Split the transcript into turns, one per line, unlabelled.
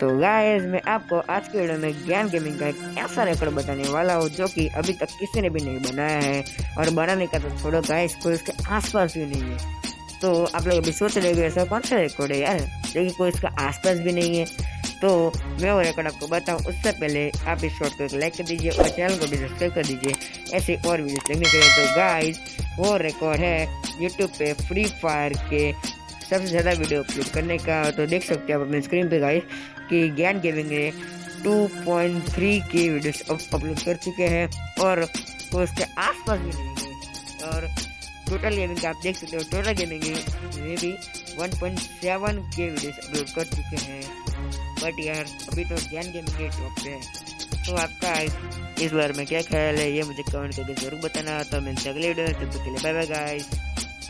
तो गाइस मैं आपको आज के वीडियो में ज्ञान गेमिंग का एक ऐसा रिकॉर्ड बताने वाला हूँ जो कि अभी तक किसी ने भी नहीं बनाया है। और बनाने का तो छोड़ो गाइस कोई इसके आसपास भी नहीं है। तो आप लोग अभी सोच रहे हो ऐसा कौन सा रिकॉर्ड है यार? लेकिन कोई इसका आसपास भी नहीं है। तो मैं वो रिकॉर्ड आपको बताऊँ, उससे पहले आप इस शॉर्ट को एक लाइक कर दीजिए और चैनल को भी सब्सक्राइब कर दीजिए। ऐसे और वीडियो देखने के लिए तो गाइस वो रिकॉर्ड है यूट्यूब पे फ्री फायर के सबसे ज़्यादा वीडियो अपलोड करने का तो देख सकते हो आप अपने स्क्रीन पे गाइस कि ज्ञान गेमिंग ने 2.3 के वीडियोस अपलोड कर चुके हैं और तो उसके आसपास भी है। और टोटल गेमिंग आप देख सकते हो टोटल गेमिंग में भी 1.7 के वीडियोस अपलोड कर चुके हैं। बट यार, अभी तो ज्ञान गेमिंग के टॉप पे है। तो आपका इस बार में क्या ख्याल है, ये मुझे कमेंट करके ज़रूर बताना। तो मिलते अगले वीडियो तब तक के लिए बाय बाय गाइस